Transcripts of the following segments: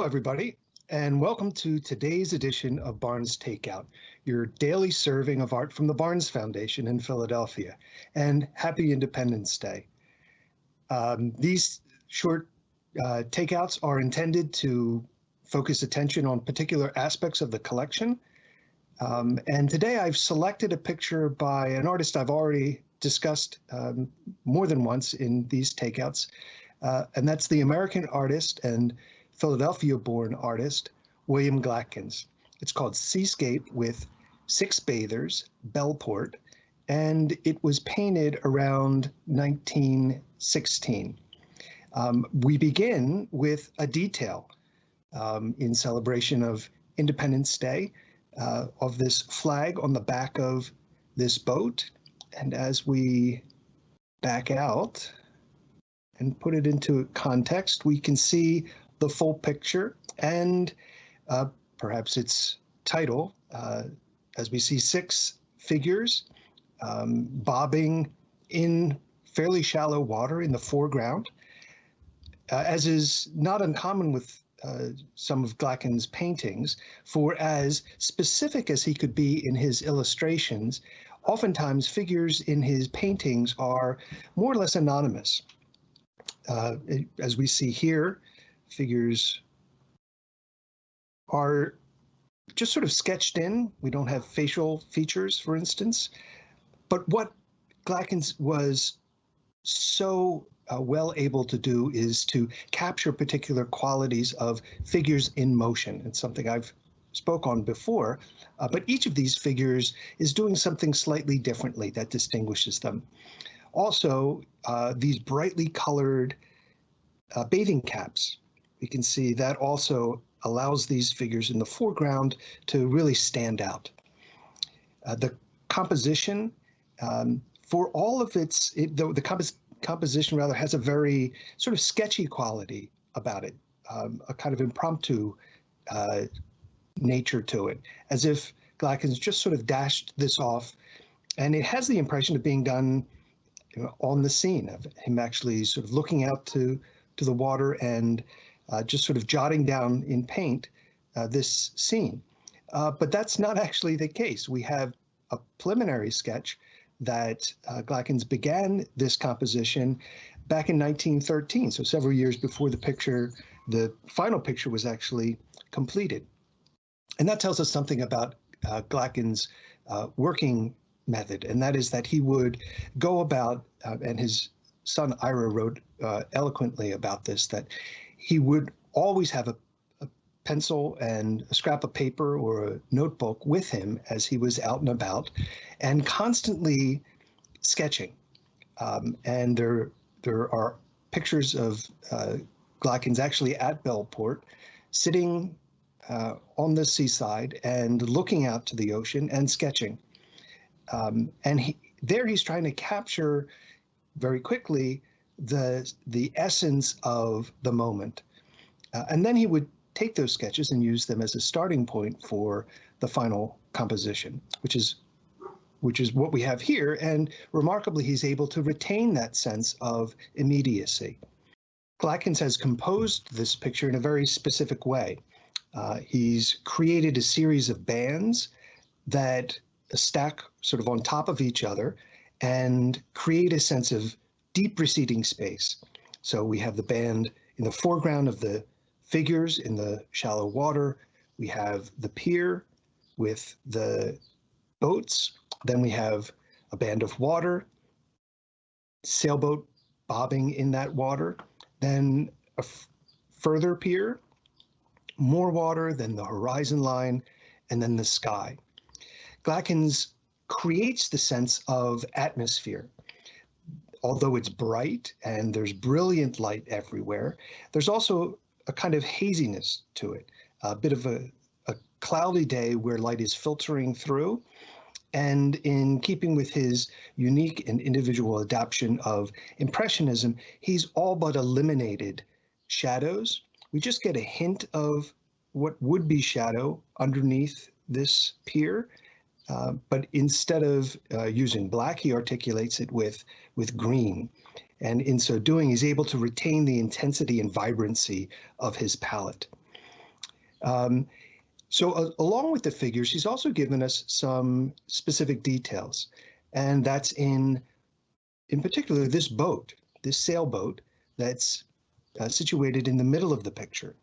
Hello, everybody, and welcome to today's edition of Barnes Takeout, your daily serving of art from the Barnes Foundation in Philadelphia. And happy Independence Day. Um, these short uh, takeouts are intended to focus attention on particular aspects of the collection. Um, and today I've selected a picture by an artist I've already discussed um, more than once in these takeouts, uh, and that's the American artist and Philadelphia-born artist William Glackens. It's called Seascape with six bathers, Bellport, and it was painted around 1916. Um, we begin with a detail um, in celebration of Independence Day uh, of this flag on the back of this boat. And as we back out and put it into context, we can see the full picture and uh, perhaps its title, uh, as we see six figures um, bobbing in fairly shallow water in the foreground. Uh, as is not uncommon with uh, some of Glackens' paintings, for as specific as he could be in his illustrations, oftentimes figures in his paintings are more or less anonymous. Uh, as we see here, figures are just sort of sketched in. We don't have facial features, for instance. But what Glackens was so uh, well able to do is to capture particular qualities of figures in motion. It's something I've spoke on before, uh, but each of these figures is doing something slightly differently that distinguishes them. Also, uh, these brightly colored uh, bathing caps we can see that also allows these figures in the foreground to really stand out. Uh, the composition, um, for all of its, it, the, the compos composition rather has a very sort of sketchy quality about it, um, a kind of impromptu uh, nature to it, as if Glackens just sort of dashed this off. And it has the impression of being done you know, on the scene, of him actually sort of looking out to, to the water and just sort of jotting down in paint uh, this scene. Uh, but that's not actually the case. We have a preliminary sketch that uh, Glackens began this composition back in 1913, so several years before the picture, the final picture was actually completed. And that tells us something about uh, Glackens' uh, working method, and that is that he would go about, uh, and his son Ira wrote uh, eloquently about this, that he would always have a, a, pencil and a scrap of paper or a notebook with him as he was out and about and constantly sketching. Um, and there, there are pictures of uh, Glackens actually at Bellport sitting uh, on the seaside and looking out to the ocean and sketching. Um, and he, there he's trying to capture very quickly the the essence of the moment. Uh, and then he would take those sketches and use them as a starting point for the final composition, which is which is what we have here. And remarkably, he's able to retain that sense of immediacy. Glackens has composed this picture in a very specific way. Uh, he's created a series of bands that stack sort of on top of each other and create a sense of deep receding space. So we have the band in the foreground of the figures in the shallow water. We have the pier with the boats. Then we have a band of water, sailboat bobbing in that water. Then a further pier, more water, then the horizon line, and then the sky. Glackens creates the sense of atmosphere although it's bright and there's brilliant light everywhere, there's also a kind of haziness to it, a bit of a, a cloudy day where light is filtering through. And in keeping with his unique and individual adaptation of Impressionism, he's all but eliminated shadows. We just get a hint of what would be shadow underneath this pier, uh, but instead of uh, using black, he articulates it with, with green. And in so doing, he's able to retain the intensity and vibrancy of his palette. Um, so uh, along with the figures, he's also given us some specific details, and that's in, in particular, this boat, this sailboat that's uh, situated in the middle of the picture.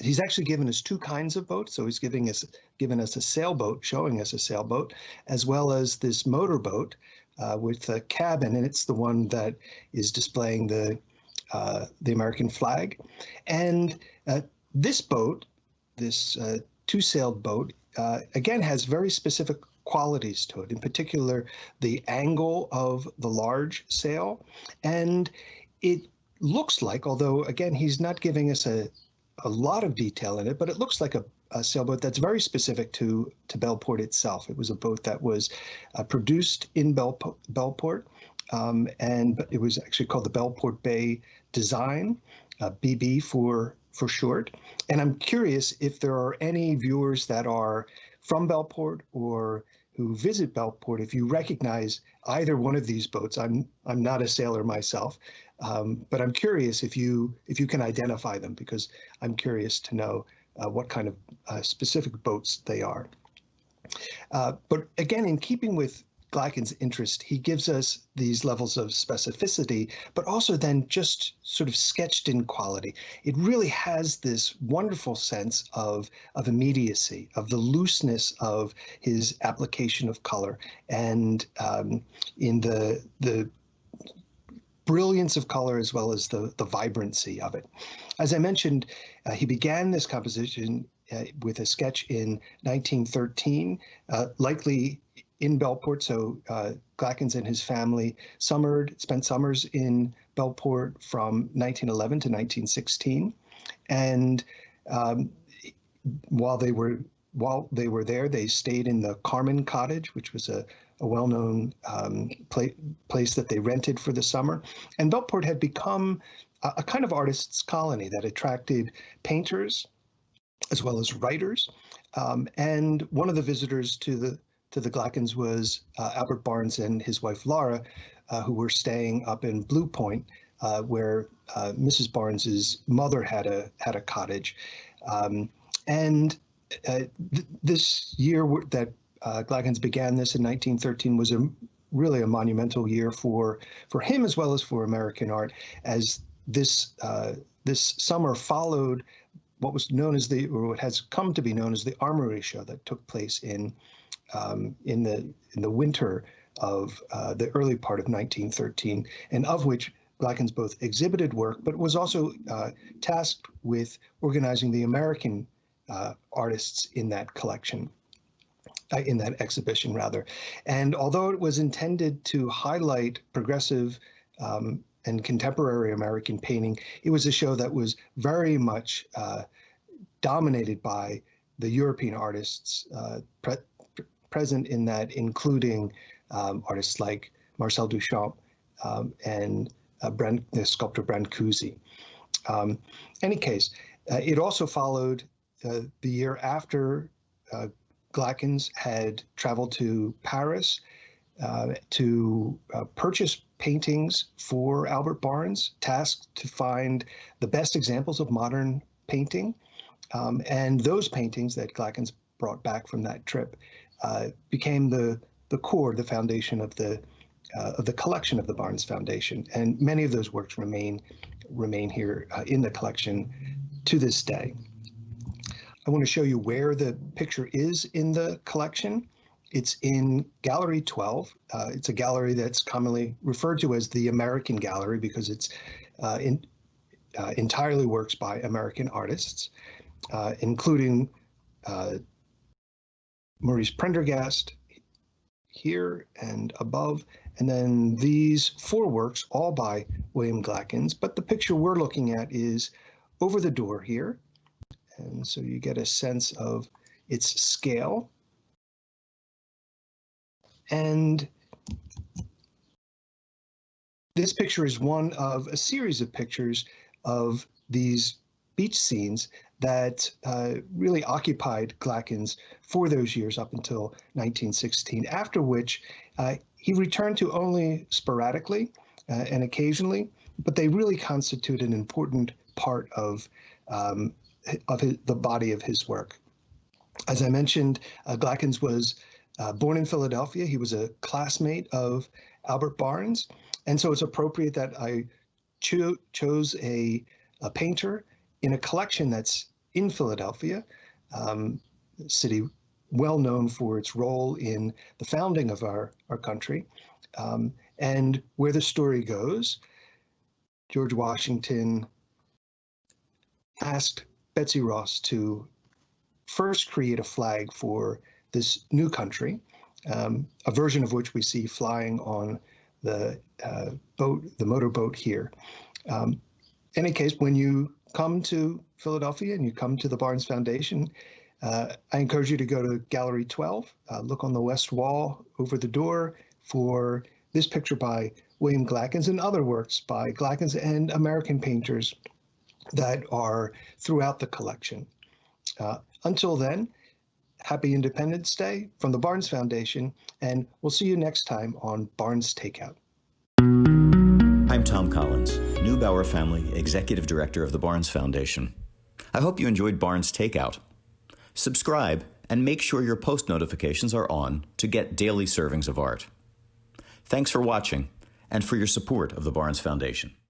He's actually given us two kinds of boats. So he's giving us given us a sailboat, showing us a sailboat, as well as this motorboat uh, with a cabin, and it's the one that is displaying the uh, the American flag. And uh, this boat this uh, two-sailed boat, uh, again, has very specific qualities to it, in particular, the angle of the large sail. And it looks like, although, again, he's not giving us a, a lot of detail in it, but it looks like a, a sailboat that's very specific to, to Bellport itself. It was a boat that was uh, produced in Bell, Bellport, um, and it was actually called the Bellport Bay Design, uh, BB for for short. And I'm curious if there are any viewers that are from Bellport or who visit Bellport, if you recognize either one of these boats. I'm I'm not a sailor myself, um, but I'm curious if you if you can identify them because I'm curious to know uh, what kind of uh, specific boats they are. Uh, but again, in keeping with Glackens' interest, he gives us these levels of specificity, but also then just sort of sketched in quality. It really has this wonderful sense of, of immediacy, of the looseness of his application of color, and um, in the the brilliance of color as well as the, the vibrancy of it. As I mentioned, uh, he began this composition uh, with a sketch in 1913, uh, likely in Bellport. So uh, Glackens and his family summered, spent summers in Bellport from 1911 to 1916. And um, while they were while they were there, they stayed in the Carmen Cottage, which was a, a well-known um, pla place that they rented for the summer. And Bellport had become a, a kind of artists' colony that attracted painters as well as writers. Um, and one of the visitors to the to the Glackens was uh, Albert Barnes and his wife Laura, uh, who were staying up in Blue Point, uh, where uh, Mrs. Barnes's mother had a had a cottage, um, and uh, th this year that uh, Glackens began this in 1913 was a really a monumental year for for him as well as for American art, as this this summer followed what was known as the, or what has come to be known as the Armory Show that took place in um, in the in the winter of uh, the early part of 1913, and of which Glackens both exhibited work, but was also uh, tasked with organizing the American uh, artists in that collection, uh, in that exhibition rather. And although it was intended to highlight progressive um, and contemporary American painting, it was a show that was very much uh, dominated by the European artists, uh, pre present in that, including um, artists like Marcel Duchamp um, and uh, Brand, the sculptor Brancusi. Um, any case, uh, it also followed uh, the year after uh, Glackens had traveled to Paris uh, to uh, purchase paintings for Albert Barnes, tasked to find the best examples of modern painting. Um, and those paintings that Glackens brought back from that trip uh, became the the core, the foundation of the uh, of the collection of the Barnes Foundation, and many of those works remain remain here uh, in the collection to this day. I want to show you where the picture is in the collection. It's in Gallery 12. Uh, it's a gallery that's commonly referred to as the American Gallery because it's uh, in, uh, entirely works by American artists, including Maurice Prendergast here and above, and then these four works, all by William Glackens, but the picture we're looking at is over the door here. And so you get a sense of its scale. And this picture is one of a series of pictures of these beach scenes that uh, really occupied Glackens for those years up until 1916, after which uh, he returned to only sporadically uh, and occasionally, but they really constitute an important part of um, of his, the body of his work. As I mentioned, uh, Glackens was uh, born in Philadelphia. He was a classmate of Albert Barnes, and so it's appropriate that I cho chose a, a painter in a collection that's in Philadelphia, um, city well known for its role in the founding of our, our country. Um, and where the story goes, George Washington asked Betsy Ross to first create a flag for this new country, um, a version of which we see flying on the uh, boat, the motorboat here. Um, any case, when you come to Philadelphia and you come to the Barnes Foundation, uh, I encourage you to go to Gallery 12, uh, look on the west wall over the door for this picture by William Glackens and other works by Glackens and American painters that are throughout the collection. Uh, until then, happy Independence Day from the Barnes Foundation, and we'll see you next time on Barnes Takeout. I'm Tom Collins, Neubauer Family Executive Director of the Barnes Foundation. I hope you enjoyed Barnes Takeout. Subscribe and make sure your post notifications are on to get daily servings of art. Thanks for watching and for your support of the Barnes Foundation.